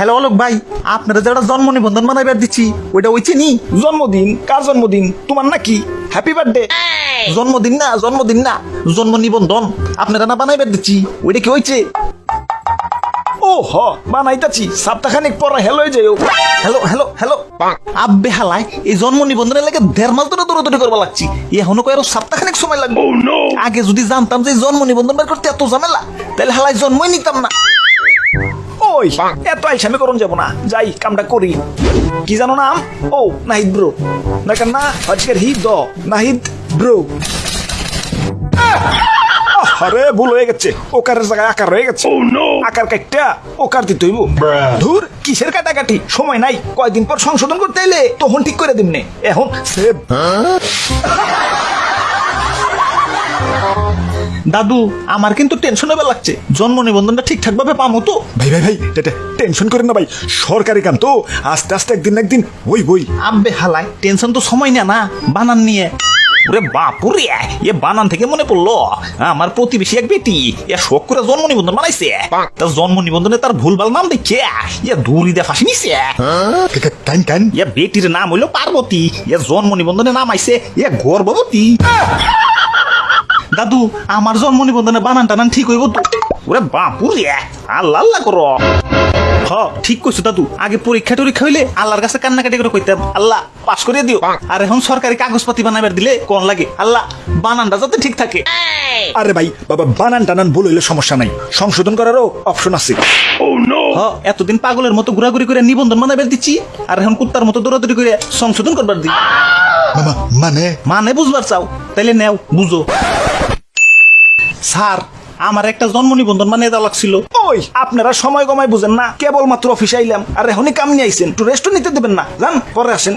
Hello Alok ভাই আপনারা যারা জন্ম নিবন্ধন বানাইবার দিচ্ছি ওইটা ওইছে নি? জন্মদিন কার জন্মদিন? তোমার নাকি? হ্যাপি বার্থডে জন্মদিন না জন্মদিন না জন্ম নিবন্ধন। আপনারা না বানাইবার দিচ্ছি ওইটা কি হয়েছে ও হ বানাইতাছি সপ্তাহখানিক পরে হেলো যাইও। Hello hello hello. আব্বে হালাই এই জন্ম নিবন্ধনের লাগে দেড় মাস ধরে দৌড়াদৌড়ি করবা লাগছি। এখনও কয়ের সপ্তাহখানেক সময় লাগবে। আগে যদি জানতাম যে জন্ম নিবন্ধন বের করতে এত ঝামেলা তাহলে হালাই জন্মই নিতাম না। ওই এত আইসামি করুন যাব না। যাই কামটা করি। কি জানো নাম? ও নাহিদ ব্রো। না আজকের হি দ নাহিদ ব্রো। আরে ভুল হয়ে গেছে। ওকারের জায়গায় আকার হয়ে গেছে। আকার কাটটা ওকার দিতে হইব। ধুর কিসের কাটাকাটি? সময় নাই। কয়দিন পর সংশোধন করতে এলে তখন ঠিক করে দিমনে। এখন সেভ দাদু আমার কিন্তু টেনশন হবে লাগছে। জন্ম নিবন্ধনটা ঠিকঠাক ভাবে পামো তো। ভাই ভাই ভাই এটা টেনশন করেন না ভাই। সরকারি কাম তো। আস্তে আস্তে একদিন না একদিন ওই বই আব্বে হালাই টেনশন তো সময় না না বানান নিয়ে। ওরে বাপুরে এ বানান থেকে মনে পড়ল। আমার প্রতিবেশী এক বেটি এ শোক করে জন্ম নিবন্ধন বানাইছে। তার জন্ম নিবন্ধনে তার ভুলভাল নাম দেখে এ দূরি দিয়ে ফাঁসি নিছে। কান কান এ বেটির নাম হইল পার্বতী। এ জন্ম নিবন্ধনে নাম আইছে এ গর্ভবতী। দাদু আমার জন্ম নিবন্ধনে বানান টানান ঠিক হইব তো? ওরে বাপুরে আল্লাহ আল্লাহ করো। হ ঠিক কইছো দাদু। আগে পরীক্ষা টরীক্ষা হইলে আল্লাহর কাছে কান্নাকাটি করে কইতাম আল্লাহ পাশ করে দিও। আর এখন সরকারি কাগজপাতি বানাবার দিলে কোন লাগে? আল্লাহ বানানটা যাতে ঠিক থাকে। আরে ভাই বাবা বানান টানান ভুল হইলে সমস্যা নাই। সংশোধন করারও অপশন আছে। হ এতদিন পাগলের মতো ঘোরাঘুরি করে নিবন্ধন বানাবার দিচ্ছি আর এখন কুত্তার মতো দৌড়াদৌড়ি করে সংশোধন করবার দি মানে? মানে বুঝবার চাও। তাইলে নেও বুঝো। স্যার আমার একটা জন্ম নিবন্ধন বানিয়ে দেওয়া লাগছিল। ওই আপনারা সময় কমাই বুঝেন না কেবল মাত্র অফিসে আইলাম আর এখনই কাম নিয়ে আইছেন। একটু রেস্ট নিতে দেবেন না। যান পরে আসেন।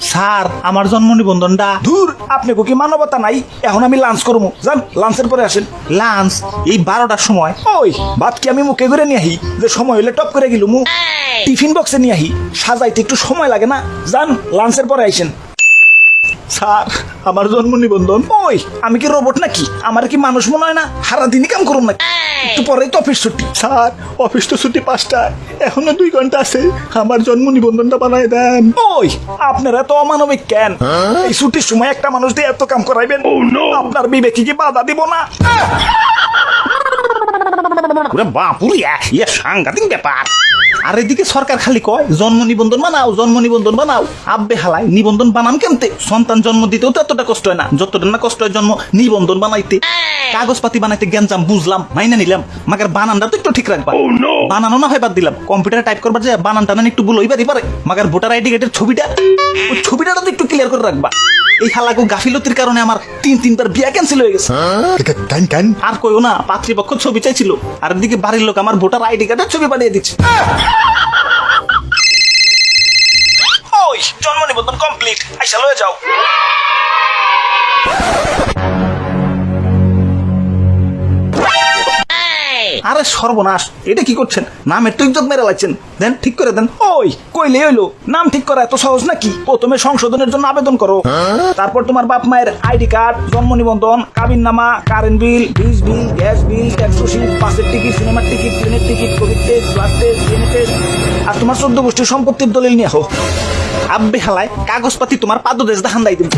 স্যার আমার জন্ম নিবন্ধনটা ধুর আপনি কি মানবতা নাই? এখন আমি লাঞ্চ করব। যান লাঞ্চের পরে আসেন। লাঞ্চ এই বারোটার সময়। ওই ভাত কি আমি মুখে করে নিয়ে আহি? যে সময় হলে টপ করে গেলু মু টিফিন বক্সে নিয়ে আহি। সাজাইতে একটু সময় লাগে না। যান লাঞ্চের পরে আইসেন। স্যার আমার জন্ম নিবন্ধন। ওই আমি কি রোবট নাকি? আমার কি মানুষ মনে হয় না? সারা দিনই কাম করুন নাকি? একটু পরেই তো অফিস ছুটি। স্যার অফিস তো ছুটি পাঁচটায়। এখনও দুই ঘণ্টা আছে। আমার জন্ম নিবন্ধনটা বানায় দেন। ওই আপনারা তো অমানবিক কেন? এই ছুটির সময় একটা মানুষ দিয়ে এত কাম করাইবেন? আপনার বিবেকে কি বাধা দিব না? ওরে বাপুরে ইয়ে সাংঘাতিক ব্যাপার। আর এদিকে সরকার খালি কয় জন্ম নিবন্ধন বানাও জন্ম নিবন্ধন বানাও। আব্বে হালাই নিবন্ধন বানান কেমতে? সন্তান জন্ম দিতেও তো এতটা কষ্ট হয় না। যতটা না কষ্ট হয় জন্ম নিবন্ধন বানাইতে। কাগজপাতি বানাইতে বুঝলাম মাইনা নিলাম। মাগার বানানটা তো একটু ঠিক রাখবা। বানানো না হয় বাদ দিলাম। কম্পিউটারে টাইপ করবার যে বানান টানান একটু ভুল হইবারই পারে। মাগার ভোটার আইডি কার্ডের ছবিটা ওই ছবিটা তো একটু ক্লিয়ার করে রাখবা। এই হালাকু গাফিলতির কারণে আমার তিন তিনবার বিয়া ক্যান্সেল হয়ে গেছে। কান কান আর কইও না পাত্রীপক্ষ ছবি চাইছিল। আর এদিকে বাড়ির লোক আমার ভোটার আইডি কার্ডের ছবি বানিয়ে দিচ্ছে। আরে সর্বনাশ। এটা কি করছেন? নামের তো ইজ্জত মেরে লাগছেন। দেন, ঠিক করে দেন। ওই কইলে হইল, নাম ঠিক করা এত সহজ নাকি? প্রথমে সংশোধনের জন্য আবেদন করো। তারপর তোমার বাপ মায়ের আইডি কার্ড, জন্ম নিবন্ধন কাবিন নামা কারেন্ট বিল বিজ বিল, গ্যাস বিল, ট্যাক্স রসিদ বাসের টিকিট, সিনেমার টিকিট, ট্রেনের ticket, Covid test, blood test. আর তোমার চোদ্দ গোষ্ঠীর সম্পত্তির দলিল নিয়ে আহো। আব্বে হালায় কাগজপাতি তোমার পাদ দেশ দেখান দাই দিব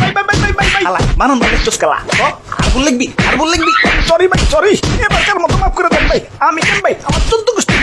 হালায় বানান চুস কালা আর বল লিখবি আর বল লিখবি সরি ভাই সরি এবারকার মতো মাফ করে দেন ভাই? আমি কেন ভাই? আমার চোদ্দ গোষ্ঠী